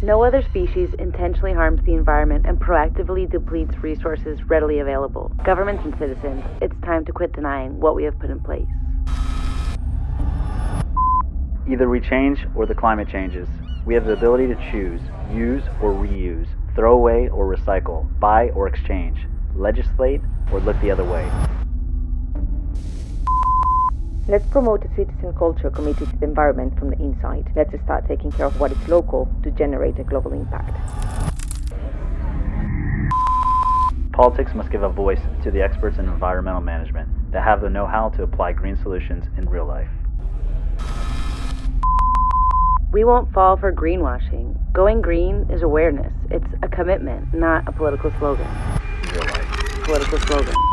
No other species intentionally harms the environment and proactively depletes resources readily available. Governments and citizens, it's time to quit denying what we have put in place. Either we change or the climate changes. We have the ability to choose, use or reuse, throw away or recycle, buy or exchange, legislate or look the other way. Let's promote a citizen culture committed to the environment from the inside. Let's start taking care of what is local to generate a global impact. Politics must give a voice to the experts in environmental management that have the know-how to apply green solutions in real life. We won't fall for greenwashing. Going green is awareness. It's a commitment, not a political slogan. Real life. Political slogan.